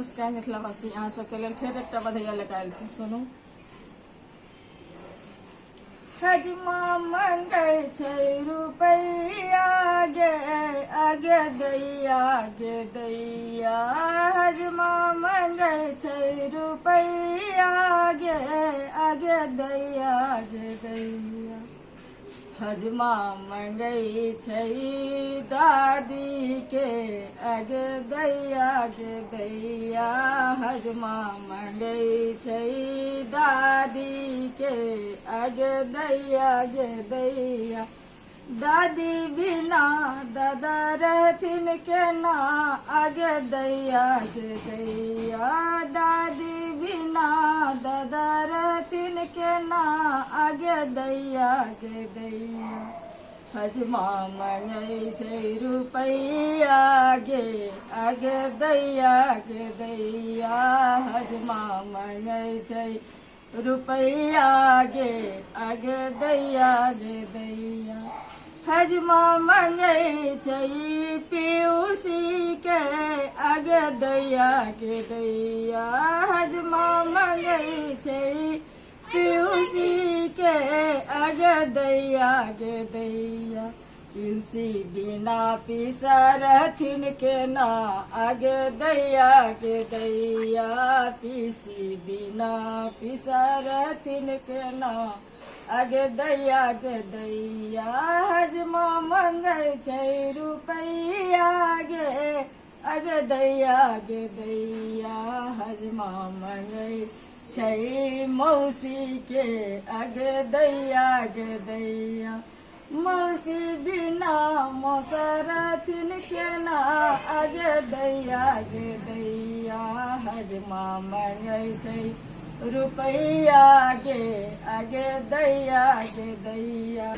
नमस्कार, मिथिलावासी। अहाँ सबके लेल फेर एकटा बधैया लेके आयल छी, सुनू। हजमा मंगै छै, रुपैया गे आगे दैया गे दैया। हजमा मंगै छै, रुपैया गे आगे दैया गे दैया। हजमा मंगै छै, दादी के अगे दैया गे दैया हजमा मंगै छै दादी के अगे दैया गे दैया दादी बिना दादा रहथिन केना? आगे दैया गे दैया दादी बिना दादा रहथिन केना? आगे दैया गे दैया हजमा मंगै छै रुपैया गे आगे दैया गे दैया हजमा मंगै छै रुपैया गे आगे दैया गे दैया हजमा मंगै छै पीयूसी के आगे दैया गे दैया हजमा छै पीयूसी के आगे दैया गे दैया। पीयूसी बिना पीसा रहथिन केना आगे दैया गे दैया। पीसी बिना पीसा रहथिन केना आगे दैया गे दैया। हजमा मंगै रुपैया गे आगे दैया गे दैया। हजमा मंगै छै मौसी के आगे दैया गे दैया। मौसी बिना मौसरथिन केना आगे दैया गे दैया। हजमा मंगै छै रुपैया गे आगे दैया गे दैया।